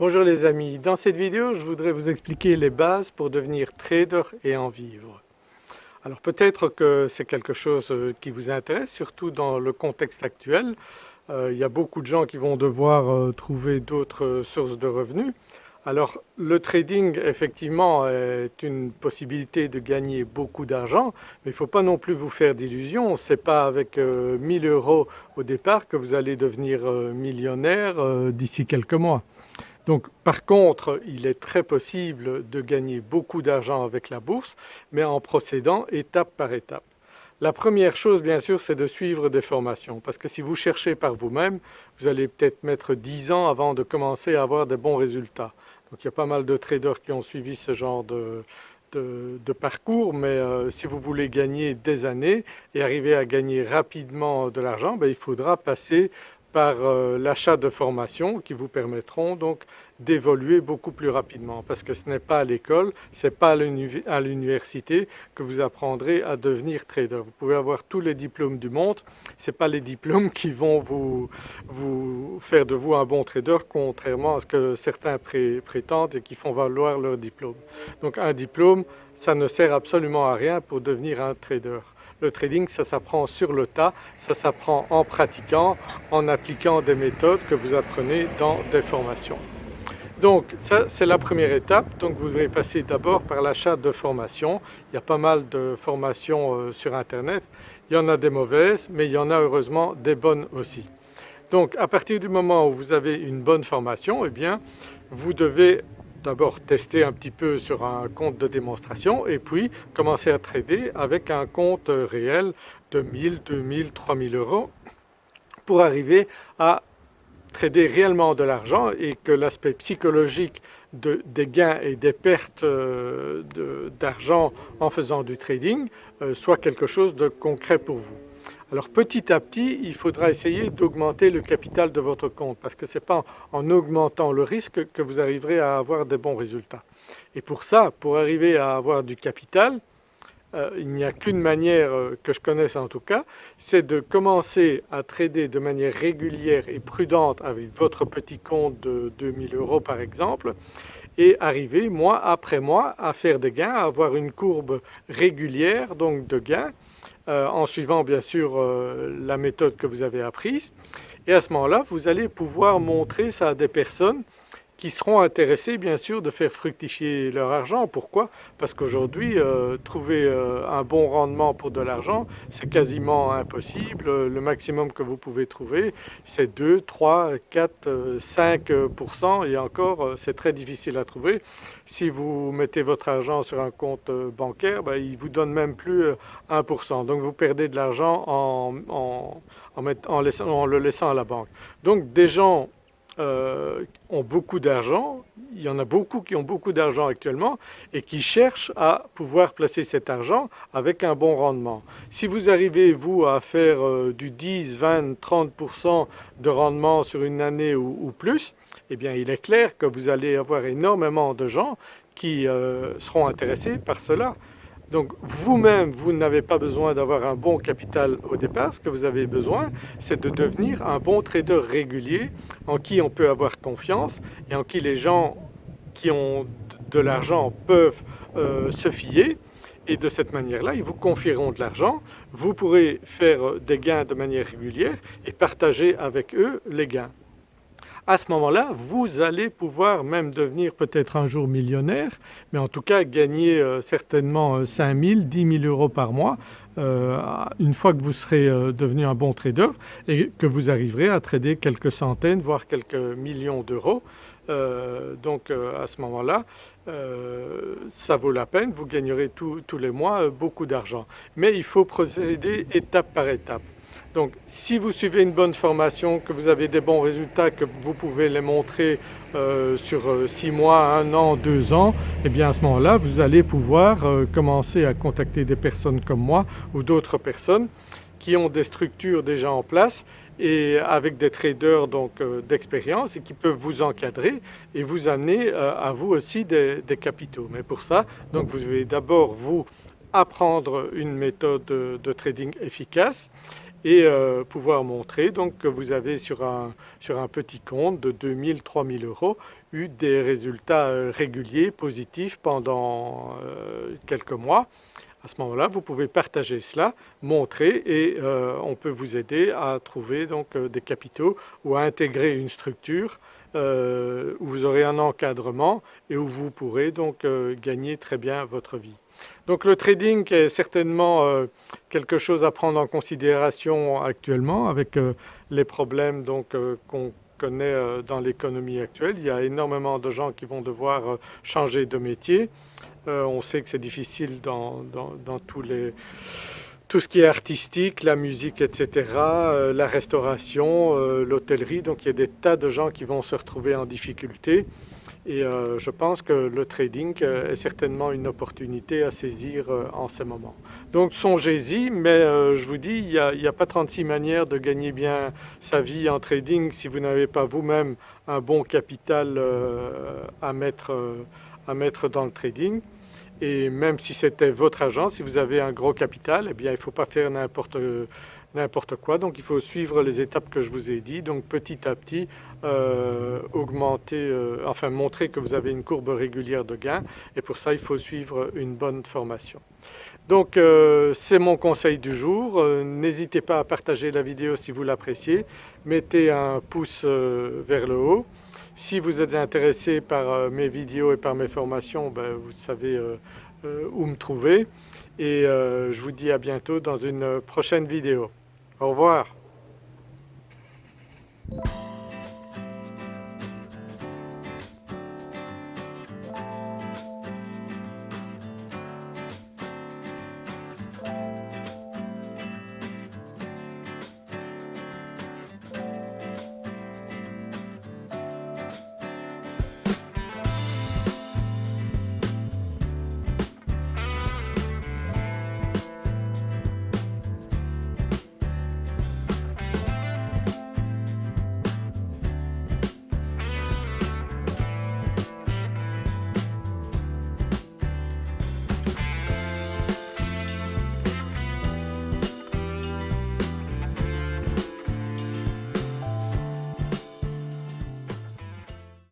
Bonjour les amis, dans cette vidéo je voudrais vous expliquer les bases pour devenir trader et en vivre. Alors peut-être que c'est quelque chose euh, qui vous intéresse, surtout dans le contexte actuel. Euh, il y a beaucoup de gens qui vont devoir euh, trouver d'autres sources de revenus. Alors le trading effectivement est une possibilité de gagner beaucoup d'argent mais il ne faut pas non plus vous faire d'illusions, ce n'est pas avec 1000 euros au départ que vous allez devenir millionnaire d'ici quelques mois. Donc par contre il est très possible de gagner beaucoup d'argent avec la bourse mais en procédant étape par étape. La première chose bien sûr c'est de suivre des formations parce que si vous cherchez par vous-même vous allez peut-être mettre 10 ans avant de commencer à avoir des bons résultats. Donc il y a pas mal de traders qui ont suivi ce genre de, parcours mais euh, si vous voulez gagner des années et arriver à gagner rapidement de l'argent, ben, il faudra passer par euh, l'achat de formations qui vous permettront donc d'évoluer beaucoup plus rapidement parce que ce n'est pas à l'école, ce n'est pas à l'université que vous apprendrez à devenir trader. Vous pouvez avoir tous les diplômes du monde, ce n'est pas les diplômes qui vont vous, vous, faire de vous un bon trader contrairement à ce que certains prétendent et qui font valoir leur diplôme. Donc un diplôme ça ne sert absolument à rien pour devenir un trader. Le trading, ça s'apprend sur le tas, ça s'apprend en pratiquant, en appliquant des méthodes que vous apprenez dans des formations. Donc ça c'est la première étape, donc vous devez passer d'abord par l'achat de formations. Il y a pas mal de formations euh, sur internet, il y en a des mauvaises mais il y en a heureusement des bonnes aussi. Donc à partir du moment où vous avez une bonne formation, eh bien vous devez d'abord tester un petit peu sur un compte de démonstration et puis commencer à trader avec un compte réel de 1000, 2000, 3000 euros pour arriver à trader réellement de l'argent et que l'aspect psychologique des gains et des pertes euh, d'argent en faisant du trading euh, soit quelque chose de concret pour vous. Alors petit à petit, il faudra essayer d'augmenter le capital de votre compte parce que ce n'est pas en augmentant le risque que vous arriverez à avoir des bons résultats. Et pour ça, pour arriver à avoir du capital, euh, il n'y a qu'une manière euh, que je connaisse en tout cas, c'est de commencer à trader de manière régulière et prudente avec votre petit compte de 2000 euros par exemple et arriver mois après mois à faire des gains, à avoir une courbe régulière donc de gains en suivant bien sûr euh, la méthode que vous avez apprise. Et à ce moment-là vous allez pouvoir montrer ça à des personnes qui seront intéressés bien sûr de faire fructifier leur argent. Pourquoi? Parce qu'aujourd'hui euh, trouver euh, un bon rendement pour de l'argent c'est quasiment impossible. Le maximum que vous pouvez trouver c'est 2, 3, 4, 5% et encore euh, c'est très difficile à trouver. Si vous mettez votre argent sur un compte bancaire, ben, il vous donne même plus 1%. Donc vous perdez de l'argent en, en, en le laissant à la banque. Donc des gens euh, ont beaucoup d'argent, il y en a beaucoup qui ont beaucoup d'argent actuellement et qui cherchent à pouvoir placer cet argent avec un bon rendement. Si vous arrivez vous à faire euh, du 10, 20, 30% de rendement sur une année ou, plus, eh bien il est clair que vous allez avoir énormément de gens qui euh, seront intéressés par cela. Donc vous-même, vous, n'avez pas besoin d'avoir un bon capital au départ. Ce que vous avez besoin, c'est de devenir un bon trader régulier en qui on peut avoir confiance et en qui les gens qui ont de l'argent peuvent euh, se fier. Et de cette manière-là, ils vous confieront de l'argent, vous pourrez faire des gains de manière régulière et partager avec eux les gains à ce moment-là, vous allez pouvoir même devenir peut-être un jour millionnaire, mais en tout cas gagner euh, certainement 5 000, 10 000 euros par mois euh, une fois que vous serez euh, devenu un bon trader et que vous arriverez à trader quelques centaines voire quelques millions d'euros. donc à ce moment-là, ça vaut la peine, vous gagnerez tous les mois beaucoup d'argent. Mais il faut procéder étape par étape. Donc si vous suivez une bonne formation, que vous avez des bons résultats, que vous pouvez les montrer euh, sur 6 euh, mois, 1 an, 2 ans, et eh bien à ce moment-là vous allez pouvoir euh, commencer à contacter des personnes comme moi ou d'autres personnes qui ont des structures déjà en place et avec des traders d'expérience et qui peuvent vous encadrer et vous amener à vous aussi des, des capitaux. Mais pour ça, donc vous devez d'abord vous apprendre une méthode de trading efficace et euh, pouvoir montrer donc que vous avez sur un, sur un petit compte de 2000-3000 euros eu des résultats euh, réguliers, positifs pendant euh, quelques mois. À ce moment-là, vous pouvez partager cela, montrer et on peut vous aider à trouver donc des capitaux ou à intégrer une structure où vous aurez un encadrement et où vous pourrez donc gagner très bien votre vie. Donc le trading est certainement euh, quelque chose à prendre en considération actuellement avec euh, les problèmes euh, qu'on connaît dans l'économie actuelle. Il y a énormément de gens qui vont devoir changer de métier. on sait que c'est difficile dans, tout ce qui est artistique, la musique, etc., la restauration, l'hôtellerie. Donc il y a des tas de gens qui vont se retrouver en difficulté et euh, je pense que le trading euh, est certainement une opportunité à saisir euh, en ce moment. Donc songez-y, mais je vous dis, il n'y a, pas 36 manières de gagner bien sa vie en trading si vous n'avez pas vous-même un bon capital à mettre, à mettre dans le trading. Et même si c'était votre agent, si vous avez un gros capital, eh bien il ne faut pas faire n'importe n'importe quoi. Donc il faut suivre les étapes que je vous ai dit. Donc petit à petit, euh, augmenter, euh, enfin montrer que vous avez une courbe régulière de gain. Et pour ça, il faut suivre une bonne formation. Donc euh, c'est mon conseil du jour. N'hésitez pas à partager la vidéo si vous l'appréciez. Mettez un pouce vers le haut. Si vous êtes intéressé par mes vidéos et par mes formations, ben, vous savez où me trouver. Et je vous dis à bientôt dans une prochaine vidéo. Au revoir.